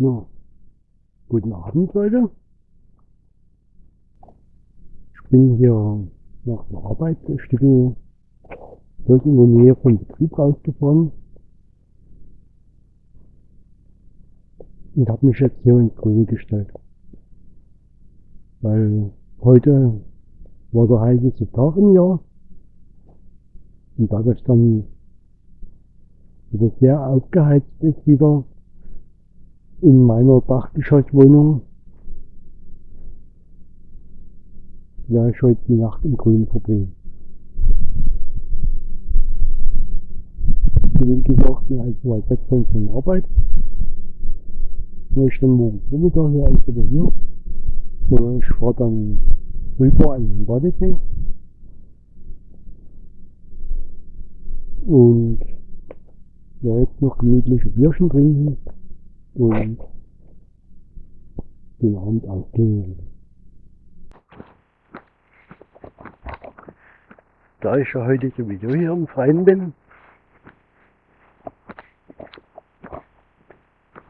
Ja, guten Abend Leute. Ich bin hier nach der Arbeit ein Stück durch in der Nähe vom Betrieb rausgefahren. Und habe mich jetzt hier ins Grüne gestellt. Weil heute war der heißeste Tag im Jahr. Und da das dann wieder sehr aufgeheizt ist wieder, in meiner Dachgeschosswohnung. Ja, ich heute die Nacht im Grün verbringen. Wie gesagt, mir halt weit weg von der Arbeit. Ich dann morgen Vormittag hier alles wieder hier. Und ich fahre dann rüber an den Badesee. Und ja, jetzt noch gemütliche Bierchen trinken und den Abend ausklingen. Da ich ja heute sowieso hier im Freien bin,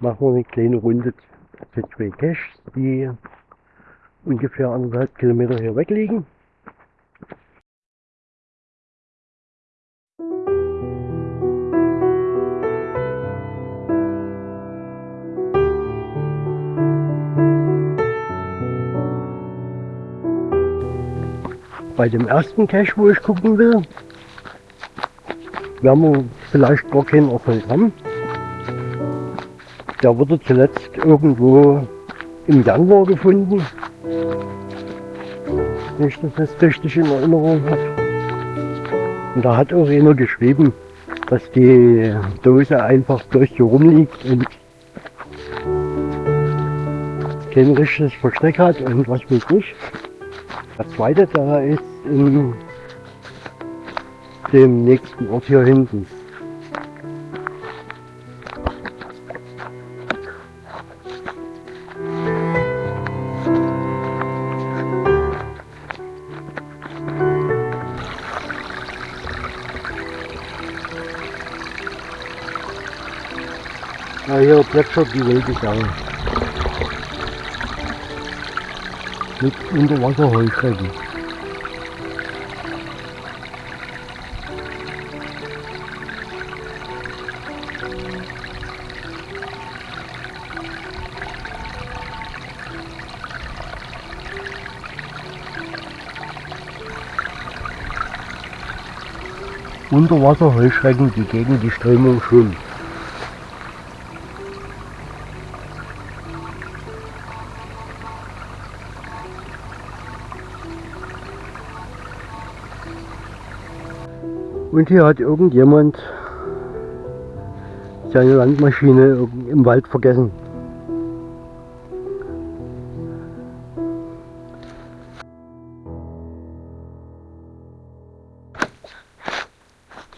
machen wir eine kleine Runde zu zwei Caches, die ungefähr anderthalb Kilometer hier weg liegen. Bei dem ersten Cache, wo ich gucken will, werden wir vielleicht gar keinen Erfolg haben. Der wurde zuletzt irgendwo im Januar gefunden. Wenn ich das jetzt richtig in Erinnerung habe. Und da hat auch einer geschrieben, dass die Dose einfach durch hier rumliegt und kein richtiges Versteck hat und was weiß ich. Der zweite, der ist in dem nächsten Ort hier hinten. Ja, hier plätschert die wilde Sau. Mit Unterwasserheuschrecken. Unterwasserheuschrecken, die gegen die Strömung schwimmen. Und hier hat irgendjemand seine Landmaschine im Wald vergessen.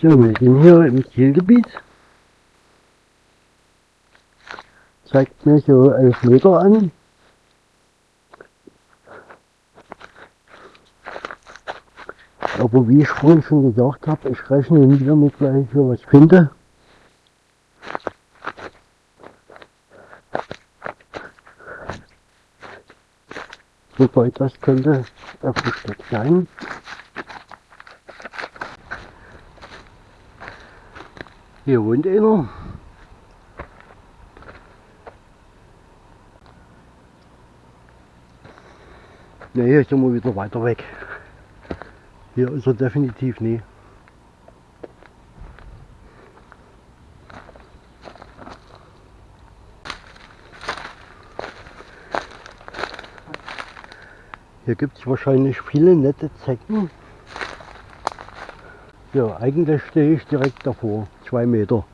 So, wir sind hier im Zielgebiet. Zeigt mir so 11 Meter an. Aber wie ich vorhin schon gesagt habe, ich rechne nicht damit, gleich hier was finde. Wobei das könnte versteckt sein. Hier wohnt einer. Ne, hier sind wir wieder weiter weg. Hier ist er definitiv nie. Hier gibt es wahrscheinlich viele nette Zecken. Ja, eigentlich stehe ich direkt davor zwei Meter.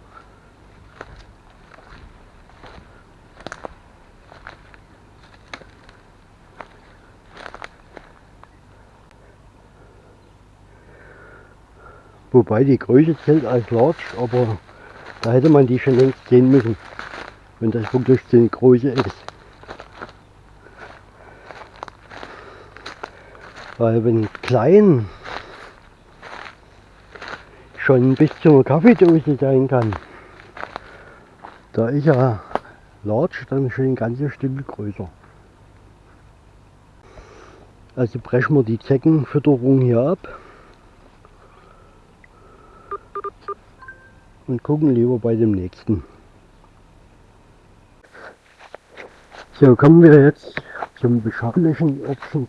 Wobei die Größe zählt als Large, aber da hätte man die schon längst sehen müssen, wenn das wirklich eine Größe ist. Weil wenn klein schon bis zur Kaffeedose sein kann. Da ist ja Large dann schon ein ganzes Stück größer. Also brechen wir die Zeckenfütterung hier ab und gucken lieber bei dem nächsten. So, kommen wir jetzt zum beschaulichen Örtchen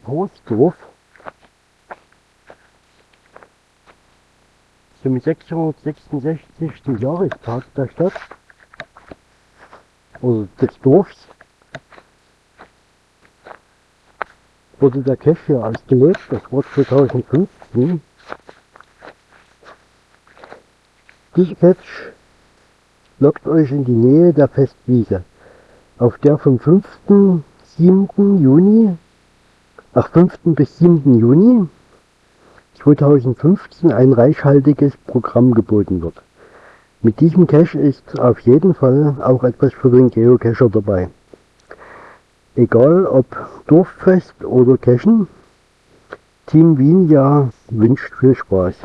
Zum 666. Jahrestag der Stadt oder des Dorfs wurde der hier ausgelegt. Das war 2015. Diese Cache lockt euch in die Nähe der Festwiese auf der vom 5. 7. Juni, ach 5. bis 7. Juni 2015 ein reichhaltiges Programm geboten wird. Mit diesem Cache ist auf jeden Fall auch etwas für den Geocacher dabei. Egal ob Dorffest oder Cachen, Team Wien ja wünscht viel Spaß.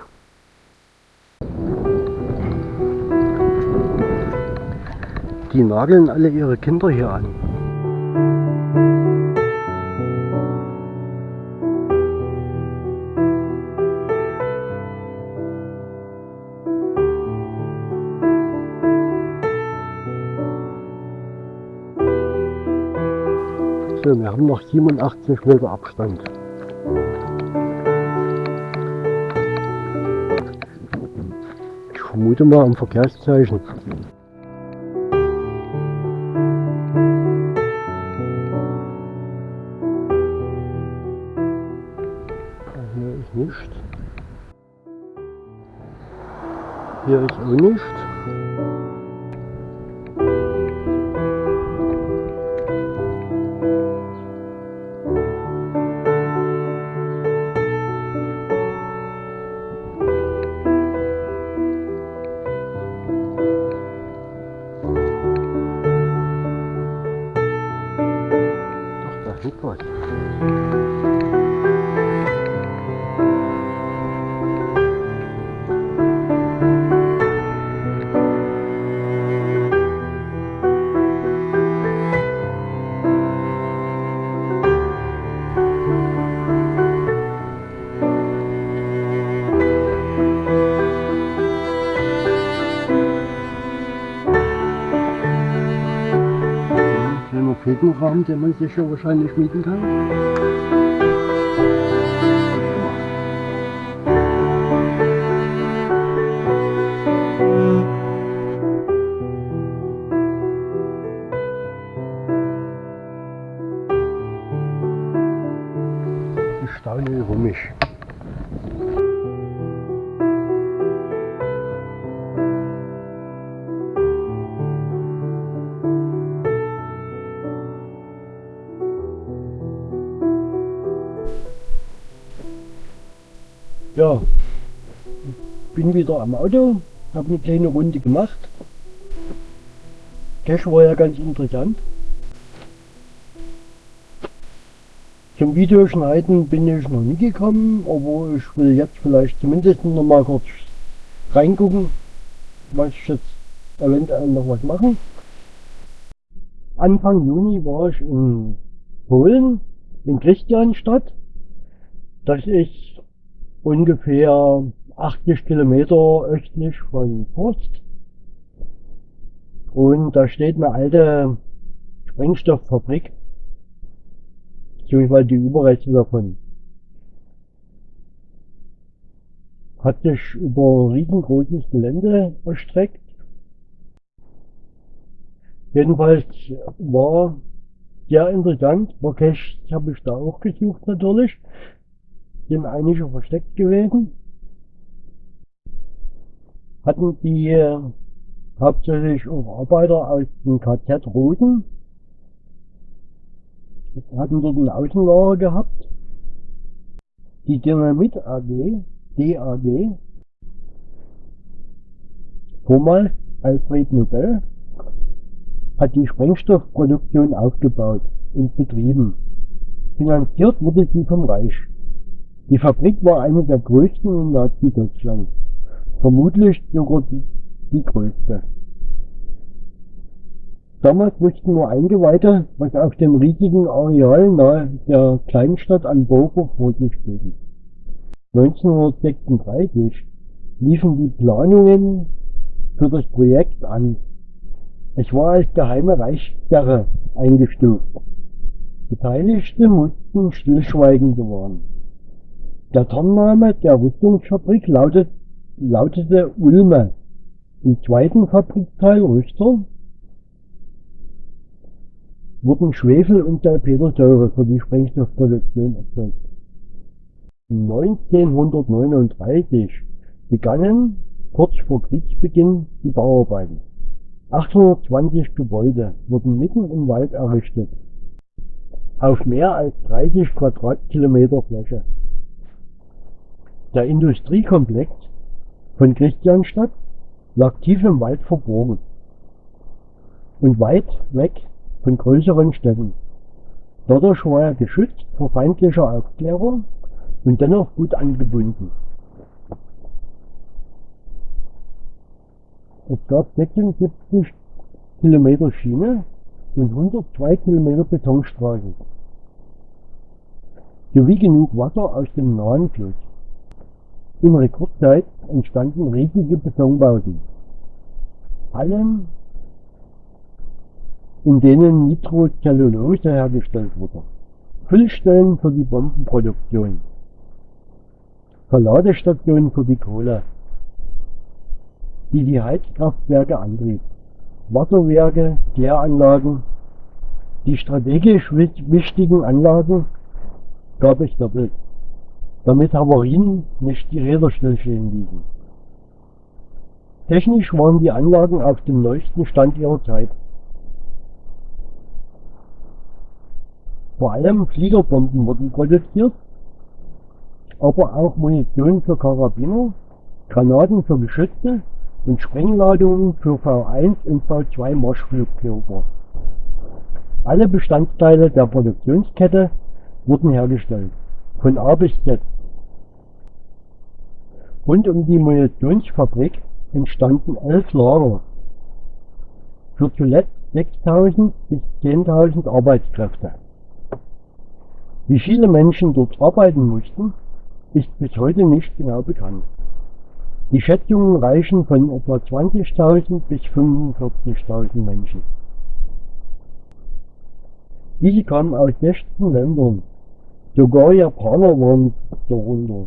Die nageln alle ihre Kinder hier an. So, wir haben noch 87 Meter Abstand. Ich vermute mal am Verkehrszeichen. nicht. Hier ist auch nicht. Petenrahmen, den man sich ja wahrscheinlich mieten kann. Bin wieder am Auto, habe eine kleine Runde gemacht. Cash war ja ganz interessant. Zum Videoschneiden bin ich noch nie gekommen, aber ich will jetzt vielleicht zumindest noch mal kurz reingucken, was ich jetzt eventuell noch was machen. Anfang Juni war ich in Polen, in Christianstadt. Das ist ungefähr 80 Kilometer östlich von Forst. Und da steht eine alte Sprengstofffabrik, beziehungsweise die Überreste davon. Hat sich über riesengroßes Gelände erstreckt. Jedenfalls war sehr interessant, Cache habe ich da auch gesucht natürlich sind einige versteckt gewesen. Hatten die äh, hauptsächlich auch Arbeiter aus dem KZ Rosen. Hatten dort ein Außenlager gehabt. Die Dynamit AG, DAG, vormals Alfred Nobel, hat die Sprengstoffproduktion aufgebaut und betrieben. Finanziert wurde sie vom Reich. Die Fabrik war eine der größten in Nazi-Deutschland, vermutlich sogar die, die größte. Damals wussten nur Eingeweihte, was auf dem riesigen Areal nahe der Kleinstadt an Boker vor sich ging. 1936 liefen die Planungen für das Projekt an. Es war als geheime Reichssperre eingestuft. Beteiligte mussten stillschweigend bewahren. Der Tarnname der Rüstungsfabrik lautet, lautete Ulme. Im zweiten Fabrikteil Rüster wurden Schwefel und Salpetersäure für die Sprengstoffproduktion erzeugt. 1939 begannen kurz vor Kriegsbeginn die Bauarbeiten. 820 Gebäude wurden mitten im Wald errichtet, auf mehr als 30 Quadratkilometer Fläche. Der Industriekomplex von Christianstadt lag tief im Wald verborgen und weit weg von größeren Städten. Dadurch war er geschützt vor feindlicher Aufklärung und dennoch gut angebunden. Es gab 76 Kilometer Schiene und 102 Kilometer Betonstraße sowie genug Wasser aus dem nahen Fluss. In Rekordzeit entstanden riesige Betonbauten. Hallen in denen Nitrocellulose hergestellt wurde, Füllstellen für die Bombenproduktion, Verladestationen für die Kohle, die die Heizkraftwerke antrieb, Wasserwerke, Kläranlagen, die strategisch wichtigen Anlagen gab es doppelt, damit Havarien nicht die Räder stillstehen ließen. Technisch waren die Anlagen auf dem neuesten Stand ihrer Zeit. Vor allem Fliegerbomben wurden produziert, aber auch Munition für Karabiner, Granaten für Geschütze und Sprengladungen für V1 und V2 Marschflugkörper. Alle Bestandteile der Produktionskette wurden hergestellt, von A bis Z. Rund um die Munitionsfabrik entstanden elf Lager für zuletzt 6.000 bis 10.000 Arbeitskräfte. Wie viele Menschen dort arbeiten mussten, ist bis heute nicht genau bekannt. Die Schätzungen reichen von etwa 20.000 bis 45.000 Menschen. Diese kamen aus 16 Ländern. Sogar Japaner waren darunter.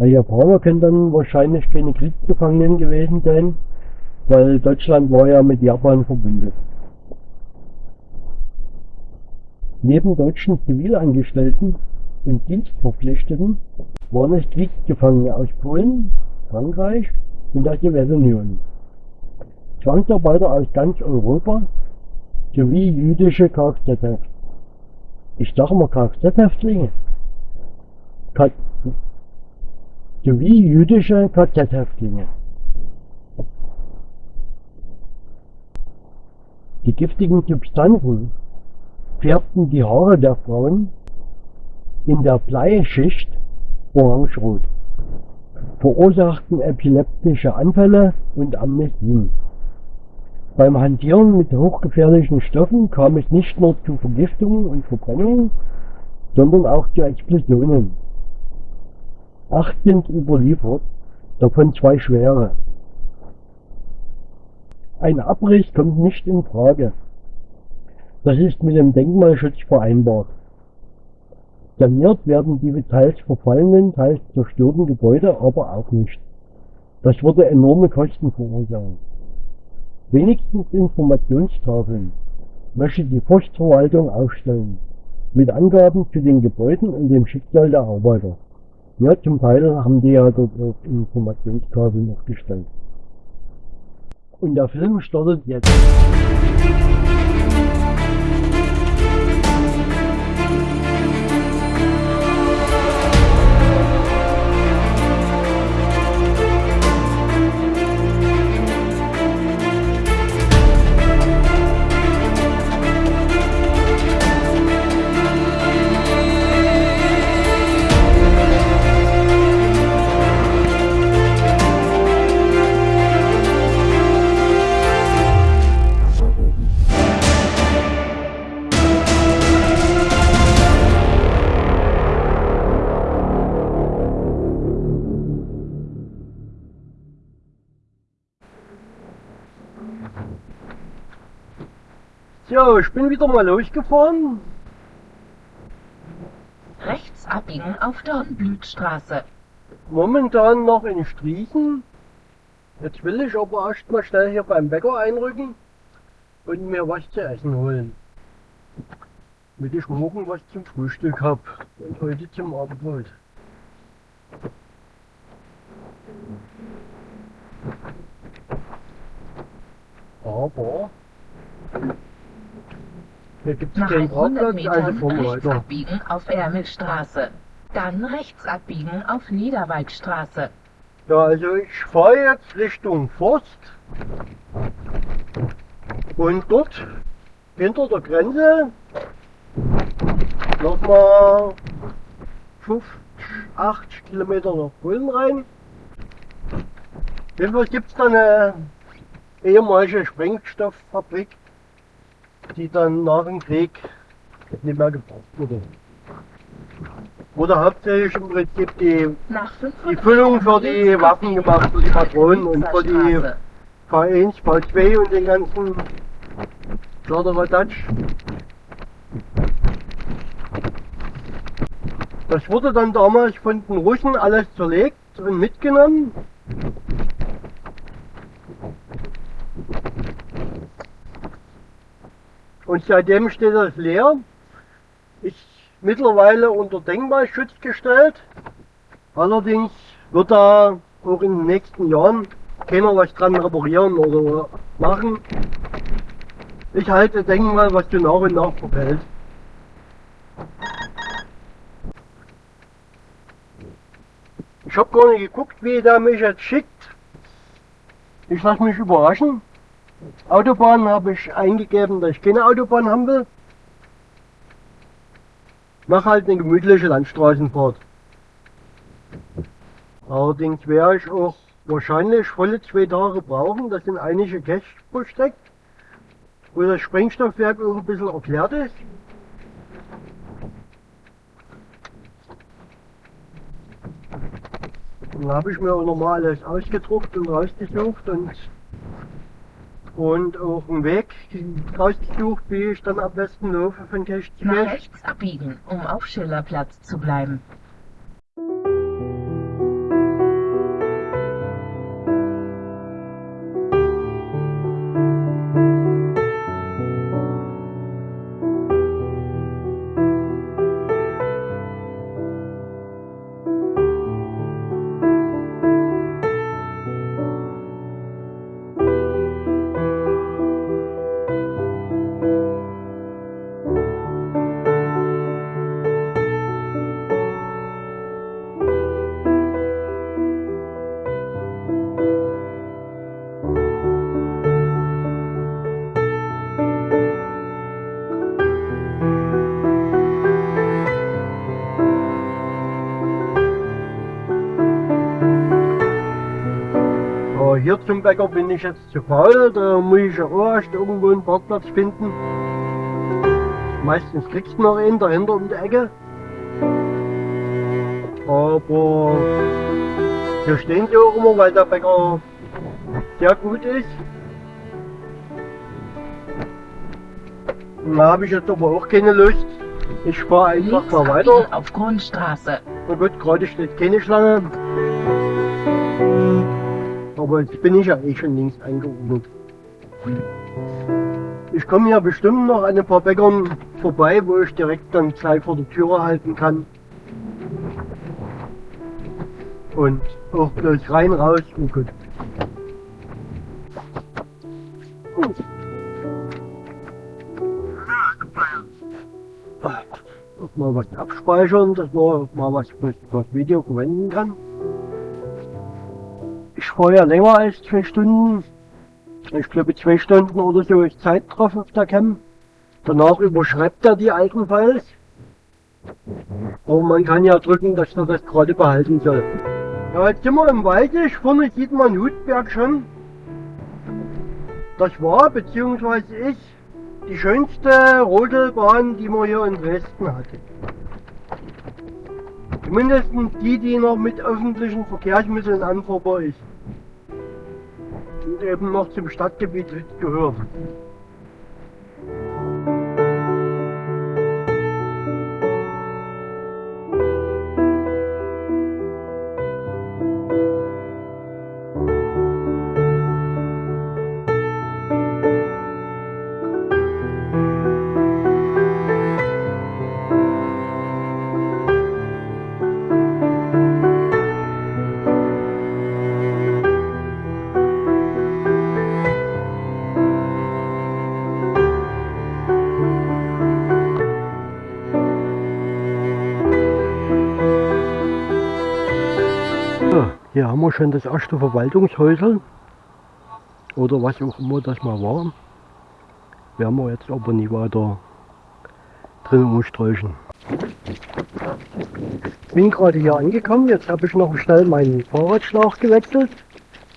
Die Japaner können dann wahrscheinlich keine Kriegsgefangenen gewesen sein, weil Deutschland war ja mit Japan verbunden. Neben deutschen Zivilangestellten und Dienstverpflichteten waren es Kriegsgefangene aus Polen, Frankreich und der Sowjetunion, Zwangsarbeiter aus ganz Europa sowie jüdische Kfz. Ich sage mal Kfz-Häftlinge. sowie jüdische Kfz-Häftlinge. Die giftigen Substanzen färbten die Haare der Frauen in der Bleischicht orangerot, verursachten epileptische Anfälle und Amnesien. Beim Hantieren mit hochgefährlichen Stoffen kam es nicht nur zu Vergiftungen und Verbrennungen, sondern auch zu Explosionen. Acht sind überliefert, davon zwei schwere. Ein Abriss kommt nicht in Frage. Das ist mit dem Denkmalschutz vereinbart. Saniert werden die teils verfallenen, teils zerstörten Gebäude aber auch nicht. Das würde enorme Kosten verursachen. Wenigstens Informationstafeln möchte die Forstverwaltung aufstellen, mit Angaben zu den Gebäuden und dem Schicksal der Arbeiter. Ja, zum Teil haben die ja dort auch Informationstafeln aufgestellt. Und der Film startet jetzt. Ja, ich bin wieder mal losgefahren. Rechts abbiegen auf Dornblütstraße. Momentan noch in Striechen. Jetzt will ich aber erst mal schnell hier beim Bäcker einrücken und mir was zu essen holen. Damit ich morgen was zum Frühstück hab und heute zum Abendbrot. Aber hier gibt es Nach keinen 100 Parkplatz, also wir rechts abbiegen auf Ermelstraße. Dann rechts abbiegen auf Niederwaldstraße. Ja, also ich fahre jetzt Richtung Forst und dort hinter der Grenze nochmal 50, 80 Kilometer nach Polen rein. Jedenfalls gibt es da eine ehemalige Sprengstofffabrik, die dann nach dem Krieg nicht mehr gebraucht wurde. Wurde hauptsächlich im Prinzip die Nach 500 Die Füllung für die Waffen gemacht, für die Patronen und für die Straße. V1, V2 und den ganzen Kladderadatsch. Das wurde dann damals von den Russen alles zerlegt und mitgenommen. Seitdem steht das leer. Ist mittlerweile unter Denkmalschutz gestellt. Allerdings wird da auch in den nächsten Jahren keiner was dran reparieren oder machen. Ich halte Denkmal, was du nach und nach verfällt. Ich habe gar nicht geguckt, wie der mich jetzt schickt. Ich lasse mich überraschen. Autobahn habe ich eingegeben, dass ich keine Autobahn haben will. Mach halt eine gemütliche Landstraßenfahrt. Allerdings werde ich auch wahrscheinlich volle zwei Tage brauchen. Das sind einige Caches versteckt, wo das Sprengstoffwerk auch ein bisschen erklärt ist. Dann habe ich mir auch nochmal alles ausgedruckt und rausgesucht und, und auch einen Weg rausgesucht, wie ich dann am besten laufe von zu Nach rechts abbiegen, um auf Schillerplatz zu bleiben. Hier zum Bäcker bin ich jetzt zu faul, da muss ich ja auch erst irgendwo einen Parkplatz finden. Meistens kriegst du noch einen dahinter um die Ecke. Aber hier stehen sie auch immer, weil der Bäcker sehr gut ist. Da habe ich jetzt aber auch keine Lust. Ich fahre einfach mal weiter. auf Grundstraße. Na gut, gerade steht keine Schlange. Aber jetzt bin ich ja eh schon links eingeordnet. Ich komme hier bestimmt noch an ein paar Bäckern vorbei, wo ich direkt dann gleich vor der Türe halten kann. Und auch bloß rein, raus und gut. Mal was abspeichern, dass man mal was für das Video verwenden kann. Ich fahre ja länger als zwei Stunden. Ich glaube zwei Stunden oder so ist Zeit drauf auf der Cam. Danach überschreibt er die Alpenfiles. Aber man kann ja drücken, dass er das gerade behalten soll. Ja, jetzt sind wir im Waldig. Vorne sieht man Hutberg schon. Das war, beziehungsweise ist, die schönste Rodelbahn, die man hier in Dresden hatte. Zumindest die, die noch mit öffentlichen Verkehrsmitteln anfahrbar ist. Und eben noch zum Stadtgebiet gehört. Wir schon das erste Verwaltungshäusel. Oder was auch immer das mal war. Werden wir jetzt aber nie weiter drin umsträuchen. Bin gerade hier angekommen, jetzt habe ich noch schnell meinen Fahrradschlauch gewechselt.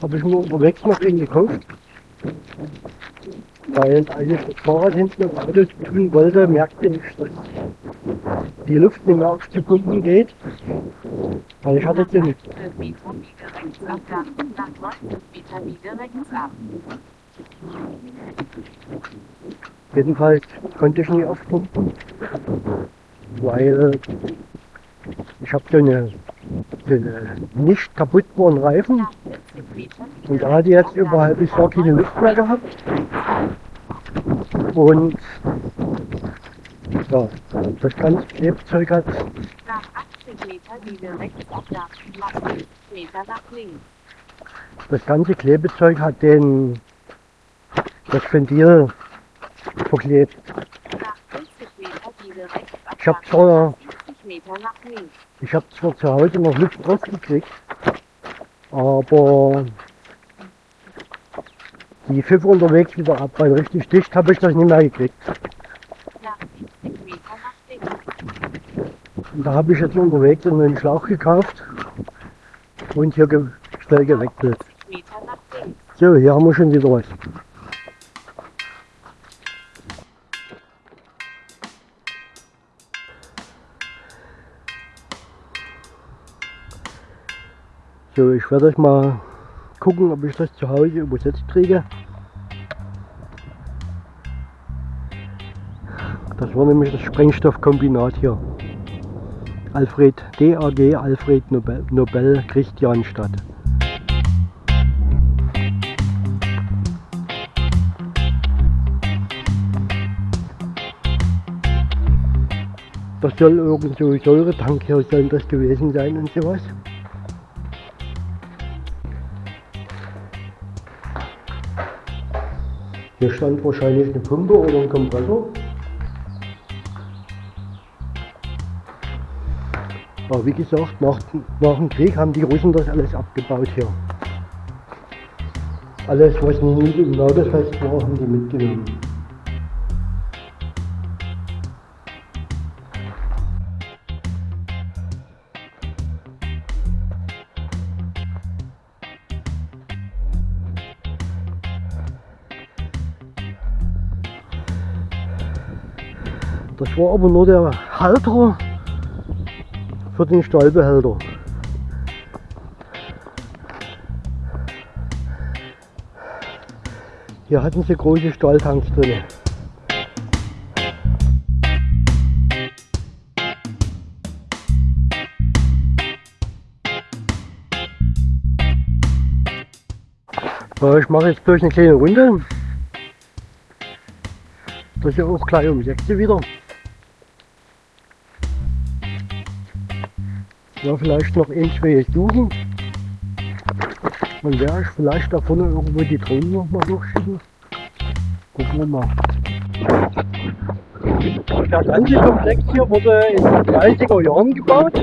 Habe ich mir unterwegs noch den gekauft. Weil als ich das Fahrrad hinten im Auto tun wollte, merkte ich, dass die Luft nicht mehr auf die Pumpen geht. Weil ich hatte den Jedenfalls konnte ich nicht aufpumpen, weil ich habe so eine, eine nicht kaputtbaren Reifen und da hat die jetzt über halbes Jahr keine Luft mehr gehabt. Und ja, das ganze Klebzeug hat Nach 80 Meter nach 80 Meter nach links. das ganze Klebezeug hat den das Ventil verklebt. Nach 50 Meter biege rechts ab Ich hab nach zwar 70 Meter nach links. Ich habe zwar zu Hause noch Luft rausgekriegt, aber die Pfiffe unterwegs wieder ab, weil richtig dicht habe ich das nicht mehr gekriegt. Nach 70 Meter nach links. Und da habe ich jetzt unterwegs einen Schlauch gekauft und hier schnell gewechselt. 50 Meter nach links. So, hier haben wir schon wieder was. So, ich werde euch mal gucken, ob ich das zu Hause übersetzt kriege. Das war nämlich das Sprengstoffkombinat hier. Alfred DAG Alfred Nobel, Nobel Christianstadt. Das soll irgend Säuretank hier soll das gewesen sein und sowas. Hier stand wahrscheinlich eine Pumpe oder ein Kompressor. Aber wie gesagt, nach, nach dem Krieg haben die Russen das alles abgebaut hier. Alles, was nicht im nagelfest war, haben die mitgenommen. Das war aber nur der Halter für den Stahlbehälter. Hier hatten sie große Stahltanks drin. Ich mache jetzt gleich eine kleine Runde. Das ist ja auch gleich um 6 Uhr wieder. Ja, vielleicht noch zwei suchen. Dann werde ich vielleicht da vorne irgendwo die Drohnen noch mal durchschicken. Gucken wir mal. Der ganze Komplex hier wurde in den 30er Jahren gebaut.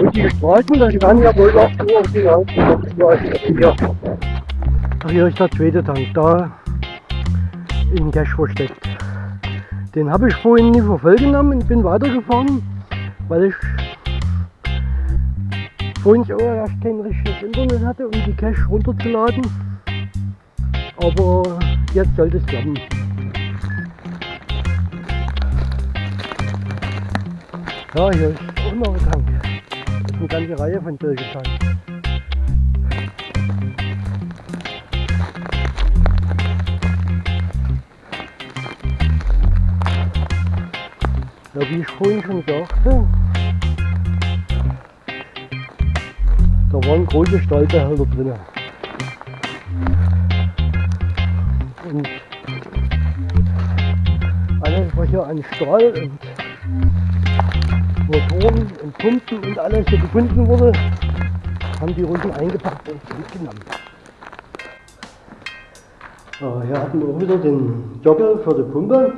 Und die Straßen, das werden ja wohl auch so auf die Hauptstraßen hier. Ach, hier ist der zweite Tank, da in Cash versteckt. Den habe ich vorhin nie verfolgen genommen und bin weitergefahren, weil ich vorhin auch erst kein richtiges Internet hatte, um die Cache runterzuladen. Aber jetzt sollte es klappen. Ja, hier ist auch noch ein Tank. Das ist eine ganze Reihe von solchen Tanks. Ja, wie ich vorhin schon sagte, da waren große Stahlbehälter drin. Und alles, was hier an Stahl und Motoren und Pumpen und alles hier gefunden wurde, haben die Russen eingepackt und mitgenommen. Ja, hier hatten wir auch wieder den Jogger für die Pumpe.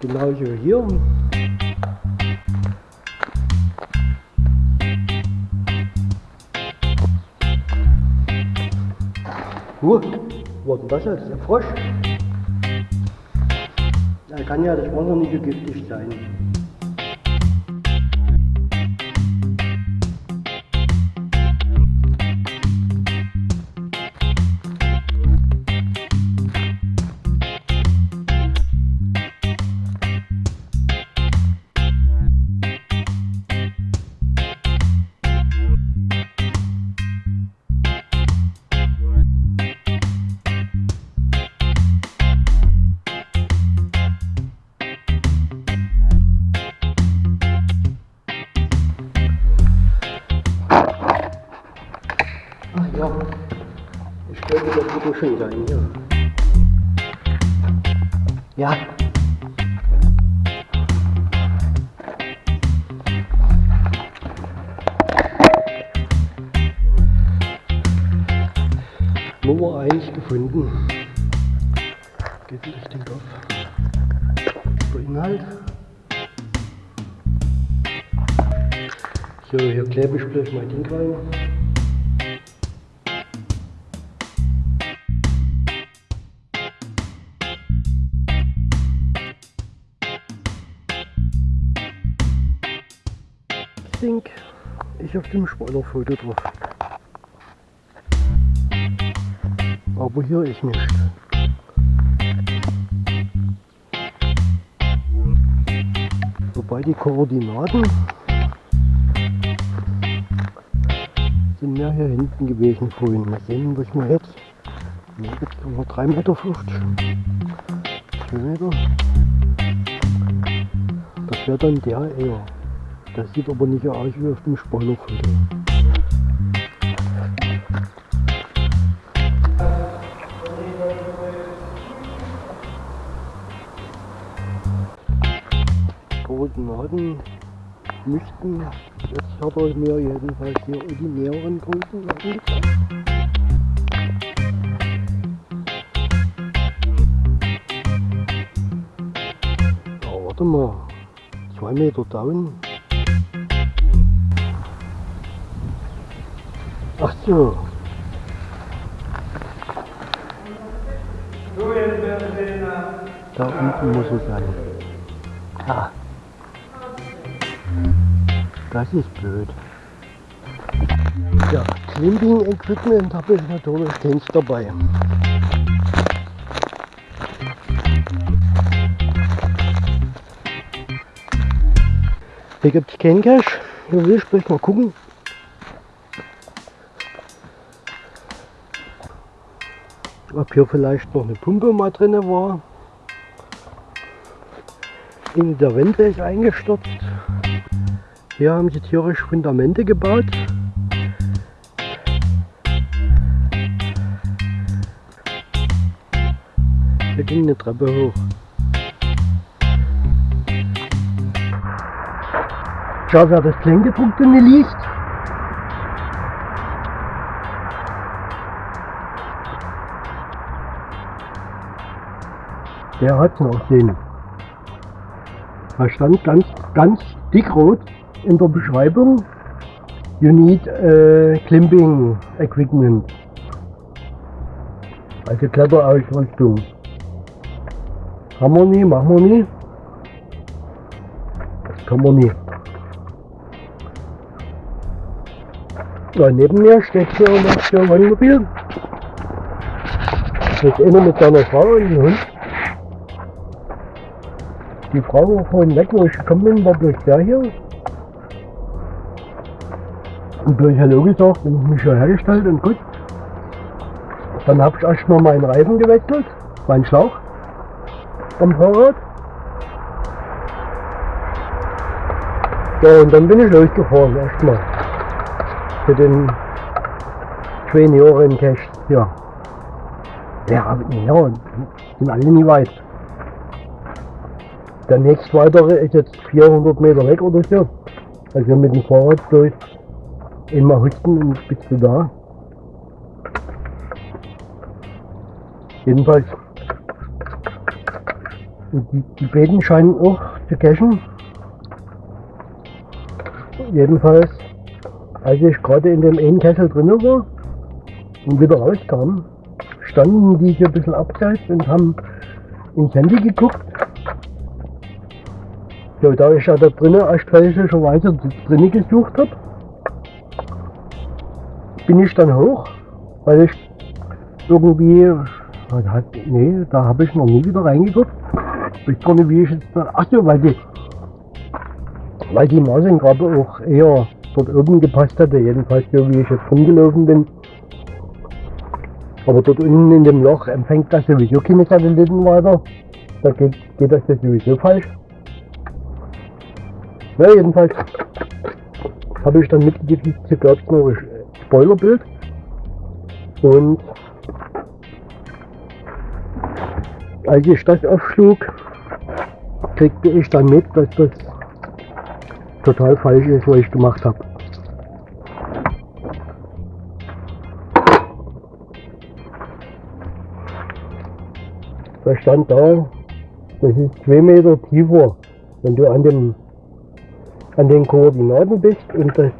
Genauso hier. Huh, was denn das jetzt? Der Frosch? Ja, kann ja das Wasser nicht so giftig sein. So, hier klebe ich bloß mein Ding rein. Ding ich auf dem Spoilerfoto drauf. Aber hier ist nicht. Wobei die Koordinaten hier hinten gewesen vorhin. Mal sehen, was wir jetzt. Jetzt haben wir 3,50 Meter. 2 Meter. Das wäre dann der eher. Das sieht aber nicht aus wie auf dem Spoilerfoto. Koordinaten müssten, jetzt hat er mir jedenfalls hier die näheren Koordinaten gezeigt. Ja, warte mal, 2 Meter down. Ach so. Da unten muss es sein. Ah. Das ist blöd. Ja, Climbing Equipment habe ich natürlich keins dabei. Hier gibt es keinen Cash. Hier will ich gleich mal gucken. ob hier vielleicht noch eine Pumpe mal drin war. In der Wände ist eingestürzt. Hier haben sie tierisch Fundamente gebaut. Hier ging eine Treppe hoch. Schau, wer das Kleingedruckte nicht liest. Der hat noch den. Da stand ganz, ganz dickrot in der Beschreibung, you need äh, climbing equipment. Also Kletterausrüstung. Haben wir nie, machen wir nie. Das kann man nie. Ja, neben mir steht hier noch ein Wohnmobil. Das ist einer mit seiner Frau und dem Hund. Die Frau war vorhin weg, wo ich gekommen bin, war bloß der hier. Und bloß Hallo gesagt und mich schon hergestellt und gut. Dann habe ich erstmal meinen Reifen gewechselt, meinen Schlauch am Fahrrad. Ja, und dann bin ich losgefahren erstmal. Für den Cash. Ja. Ja, ja, sind alle nie weit. Der nächste weitere ist jetzt 400 Meter weg oder so. Also mit dem Fahrrad durch immer husten und bist da. Und die, die Beeten scheinen auch zu cashen. Jedenfalls, als ich gerade in dem einen Kessel drin war und wieder rauskam, standen die hier ein bisschen abseits und haben ins Handy geguckt. Ja, da ich ja da drinnen erst fälschlicherweise drinnen gesucht habe, bin ich dann hoch, weil ich irgendwie, nee, da habe ich noch nie wieder reingeguckt. Ich gar nicht, wie ich jetzt ach so, weil die, weil die Maßengrabe auch eher dort oben gepasst hatte, jedenfalls so wie ich jetzt rumgelaufen bin. Aber dort unten in dem Loch empfängt das sowieso keine Satelliten weiter. Da geht, geht das sowieso falsch. Ja, jedenfalls habe ich dann mitgekriegt, gab es noch Spoilerbild. Und als ich das aufschlug, kriegte ich dann mit, dass das total falsch ist, was ich gemacht habe. Da stand da, das ist zwei Meter tiefer, wenn du an dem an den Koordinaten bist und das,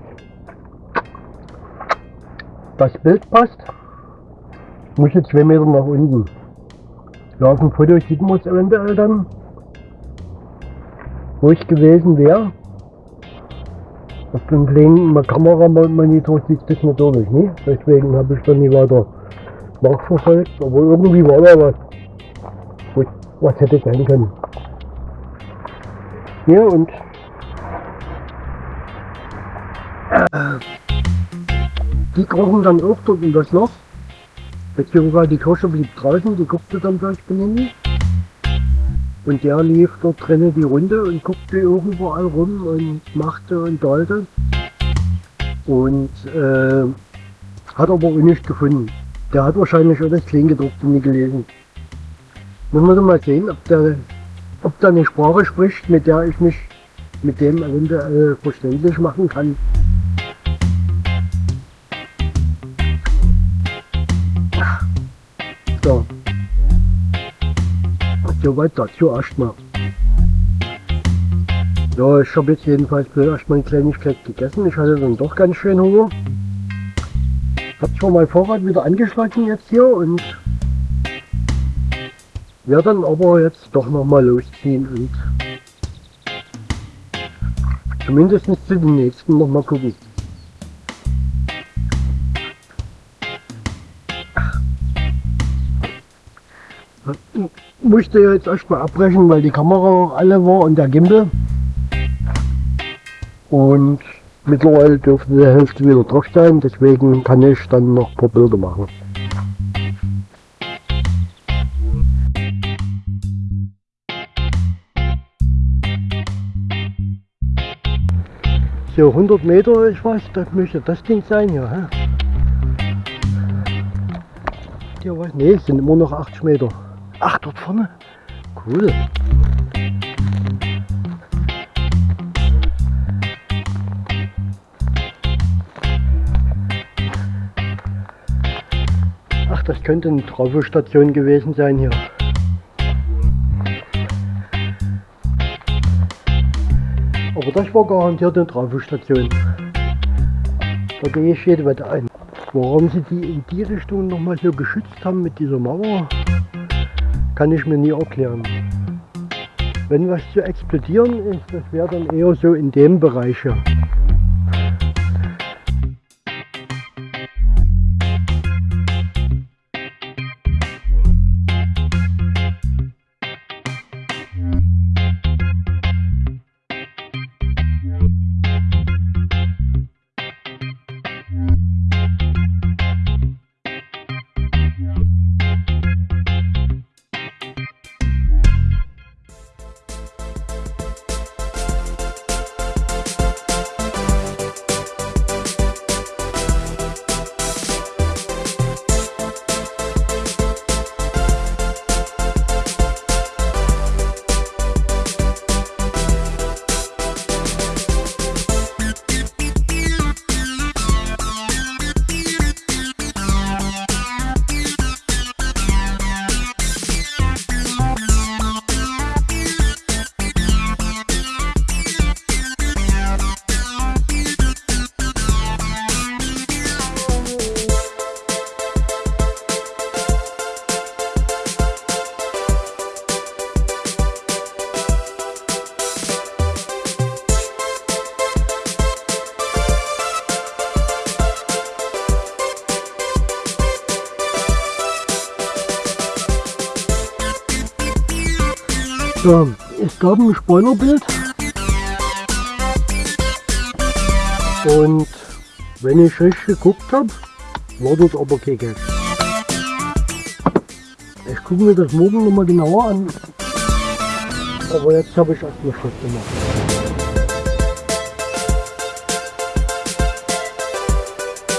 das Bild passt, muss jetzt zwei Meter nach unten. Ja, auf dem Foto sieht man es eventuell dann, wo ich gewesen wäre. Auf dem kleinen Kameramonitor sieht das natürlich nicht, deswegen habe ich dann nie weiter nachverfolgt, aber irgendwie war da was, was, hätte sein können. Ja und die krochen dann auch dort in das Loch, beziehungsweise die Kirsche blieb draußen, die guckte dann gleich Benini. Und der lief dort drinnen die Runde und guckte überall rum und machte und dollte. Und äh, hat aber auch nichts gefunden. Der hat wahrscheinlich auch das Kleingedruckte nie gelesen. Muss man mal sehen, ob der, ob der eine Sprache spricht, mit der ich mich mit dem eventuell verständlich machen kann. So. Soweit dazu erstmal. Ja, ich habe jetzt jedenfalls erstmal eine Kleinigkeit gegessen. Ich hatte dann doch ganz schön Hunger. Hab zwar mein Fahrrad wieder angeschlossen jetzt hier und werde dann aber jetzt doch nochmal losziehen und zumindest zu den nächsten nochmal gucken. Musste jetzt erstmal abbrechen, weil die Kamera alle war und der Gimbal. Und mittlerweile dürfte die Hälfte wieder drauf sein, deswegen kann ich dann noch ein paar Bilder machen. So 100 Meter, ich weiß, das müsste das Ding sein hier. Hä? Hier was? Ne, sind immer noch 80 Meter. Ach, dort vorne? Cool. Ach, das könnte eine Trafostation gewesen sein hier. Aber das war garantiert eine Trafostation. Da gehe ich jede Wette ein. Warum sie die in die Richtung nochmal so geschützt haben mit dieser Mauer, kann ich mir nie erklären. Wenn was zu explodieren ist, das wäre dann eher so in dem Bereich hier. Gab ein Spoilerbild. Und wenn ich richtig geguckt habe, war dort aber kein Geld. Ich gucke mir das morgen nochmal genauer an. Aber jetzt habe ich erstmal Schluss gemacht.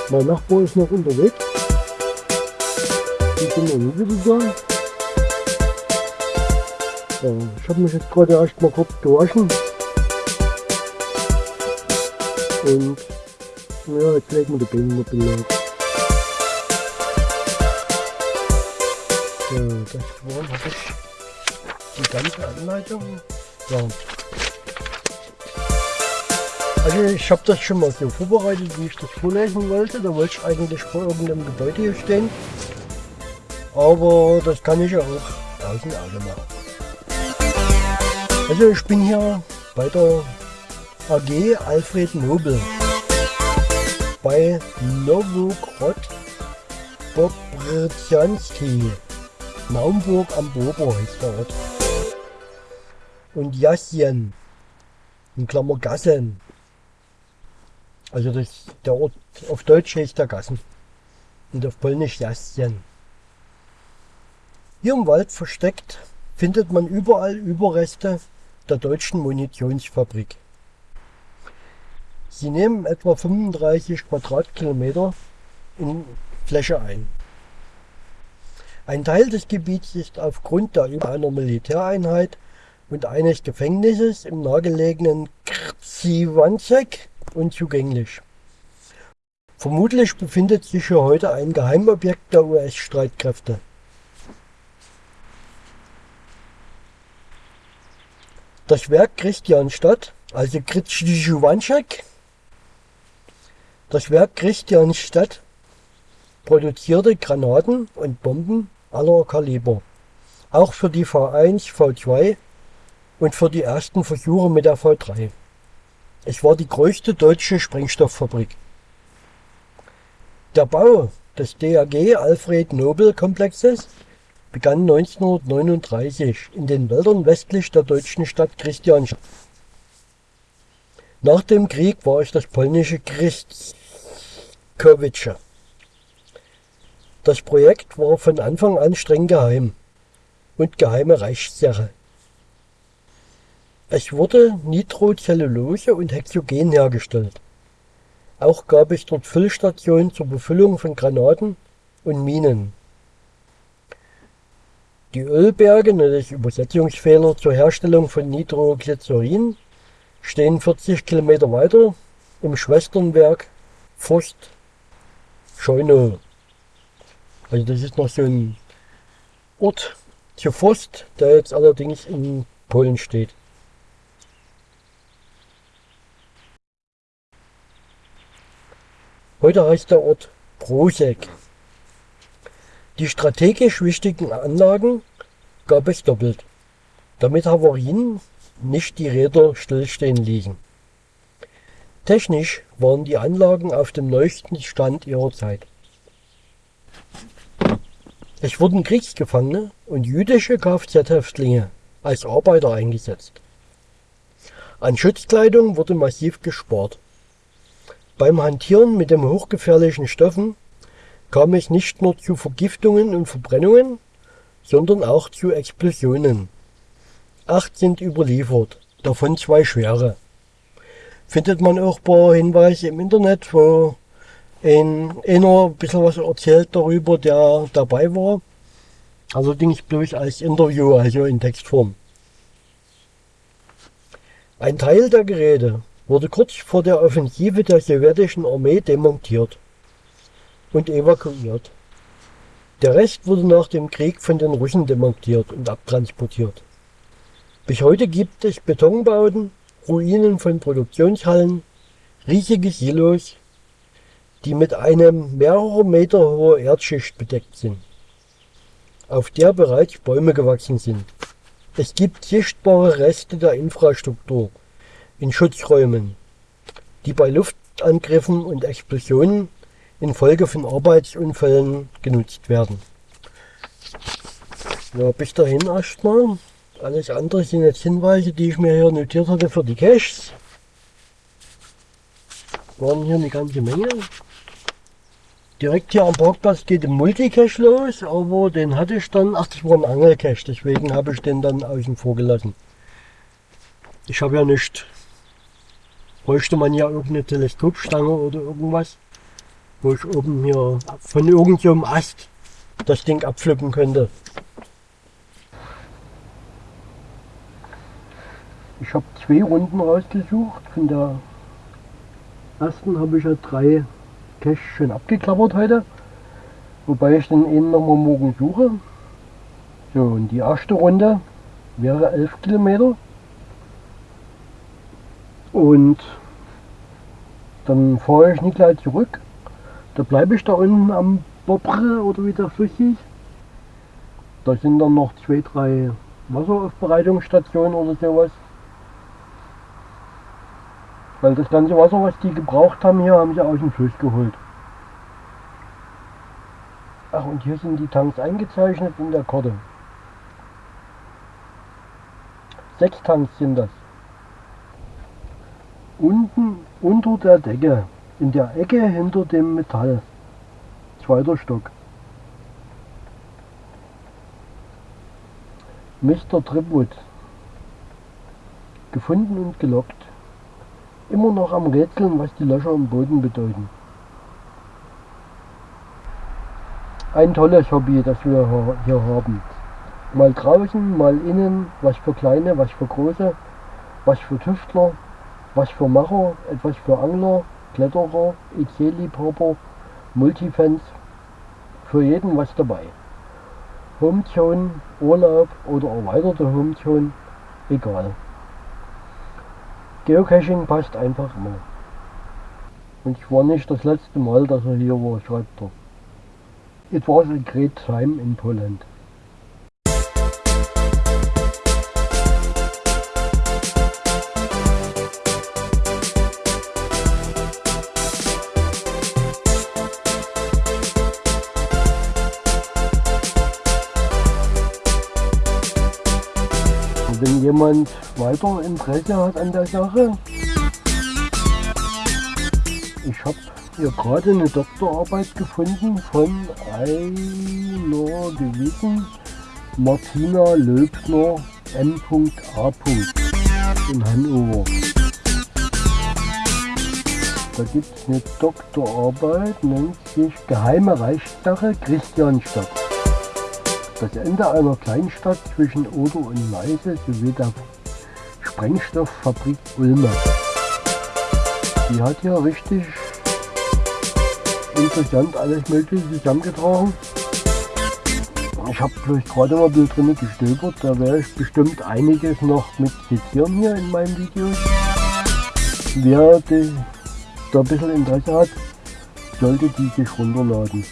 Mein Nachbar ist noch unterwegs. Ich bin noch nie. Ja, ich habe mich jetzt gerade erst mal kurz gewaschen. Und ja, jetzt legen wir die mal belag. Ja, das war habe ich die ganze Anleitung. Ja. Also ich habe das schon mal so vorbereitet, wie ich das vorlesen wollte. Da wollte ich eigentlich vor irgendeinem Gebäude hier stehen. Aber das kann ich ja auch draußen alle machen. Also ich bin hier bei der AG Alfred Nobel bei Nowogrod Bobryczanski. Naumburg am Bober heißt der Ort. Und Jasjen, in Klammer Gassen. Also das, der Ort auf Deutsch heißt der Gassen und auf Polnisch Jasjen. Hier im Wald versteckt findet man überall Überreste der deutschen Munitionsfabrik. Sie nehmen etwa 35 Quadratkilometer in Fläche ein. Ein Teil des Gebiets ist aufgrund der über einer Militäreinheit und eines Gefängnisses im nahegelegenen Krziwanzek unzugänglich. Vermutlich befindet sich hier heute ein Geheimobjekt der US-Streitkräfte. Das Werk Christianstadt, also Krziwanzek, das Werk Christianstadt produzierte Granaten und Bomben aller Kaliber, auch für die V1, V2 und für die ersten Versuche mit der V3. Es war die größte deutsche Sprengstofffabrik. Der Bau des DAG Alfred Nobel Komplexes begann 1939 in den Wäldern westlich der deutschen Stadt Christianstadt. Nach dem Krieg war es das polnische Christkowice. Das Projekt war von Anfang an streng geheim und geheime Reichssache. Es wurde Nitrocellulose und Hexogen hergestellt. Auch gab es dort Füllstationen zur Befüllung von Granaten und Minen. Die Ölberge, das Übersetzungsfehler zur Herstellung von Nitroglycerin, stehen 40 Kilometer weiter im Schwesternwerk Forst Scheunow. Also das ist noch so ein Ort zu Forst, der jetzt allerdings in Polen steht. Heute heißt der Ort Brosek. Die strategisch wichtigen Anlagen gab es doppelt, damit Havarien nicht die Räder stillstehen ließen. Technisch waren die Anlagen auf dem neuesten Stand ihrer Zeit. Es wurden Kriegsgefangene und jüdische Kfz-Häftlinge als Arbeiter eingesetzt. An Schutzkleidung wurde massiv gespart. Beim Hantieren mit den hochgefährlichen Stoffen kam es nicht nur zu Vergiftungen und Verbrennungen, sondern auch zu Explosionen. Acht sind überliefert, davon zwei schwere. Findet man auch ein paar Hinweise im Internet, wo ein, einer ein bisschen was erzählt darüber, der dabei war. Allerdings bloß als Interview, also in Textform. Ein Teil der Geräte wurde kurz vor der Offensive der sowjetischen Armee demontiert und evakuiert. Der Rest wurde nach dem Krieg von den Russen demontiert und abtransportiert. Bis heute gibt es Betonbauten, Ruinen von Produktionshallen, riesige Silos, die mit einem mehrere Meter hohen Erdschicht bedeckt sind, auf der bereits Bäume gewachsen sind. Es gibt sichtbare Reste der Infrastruktur in Schutzräumen, die bei Luftangriffen und Explosionen infolge von Arbeitsunfällen genutzt werden. Ja, bis dahin erstmal. Alles andere sind jetzt Hinweise, die ich mir hier notiert hatte für die Caches. Waren hier eine ganze Menge. Direkt hier am Parkplatz geht der Multicache los, aber den hatte ich dann, ach das war ein Angelcache, deswegen habe ich den dann außen vor gelassen. Ich habe ja nicht, bräuchte man ja irgendeine Teleskopstange oder irgendwas, wo ich oben hier von irgendeinem Ast das Ding abflippen könnte. Ich habe zwei Runden rausgesucht. Von der ersten habe ich ja drei Cache schon abgeklappert heute. Wobei ich den einen nochmal morgen suche. So, und die erste Runde wäre 11 Kilometer. Und dann fahre ich nicht gleich zurück. Da bleibe ich da unten am Bobre oder wie der Fluss hieß. Da sind dann noch zwei, drei Wasseraufbereitungsstationen oder sowas. Weil das ganze Wasser, was die gebraucht haben hier, haben sie aus dem Fluss geholt. Ach, und hier sind die Tanks eingezeichnet in der Karte. Sechs Tanks sind das. Unten unter der Decke, in der Ecke hinter dem Metall. Zweiter Stock. Mr. Tripwood. Gefunden und gelockt immer noch am Rätseln, was die Löcher im Boden bedeuten. Ein tolles Hobby, das wir hier haben. Mal draußen, mal innen, was für kleine, was für große, was für Tüftler, was für Macher, etwas für Angler, Kletterer, EC-Liebhaber, Multifans, für jeden was dabei. Homezone, Urlaub oder erweiterte Homezone, egal. Geocaching passt einfach immer. Und ich war nicht das letzte Mal, dass er hier war, schreibt er. It was a great time in Poland. Jemand weiter Interesse hat an der Sache. Ich habe hier gerade eine Doktorarbeit gefunden von einer gewissen Martina Löbner M.A. in Hannover. Da gibt es eine Doktorarbeit, nennt sich Geheime Reichssache Christianstadt. Das Ende einer Kleinstadt zwischen Oder und Neiße sowie der Sprengstofffabrik Ulme. Die hat hier richtig interessant alles mögliche zusammengetragen. Ich habe bloß gerade mal ein drin gestöbert, da werde ich bestimmt einiges noch mit zitieren hier in meinem Video. Wer da ein bisschen Interesse hat, sollte die sich runterladen.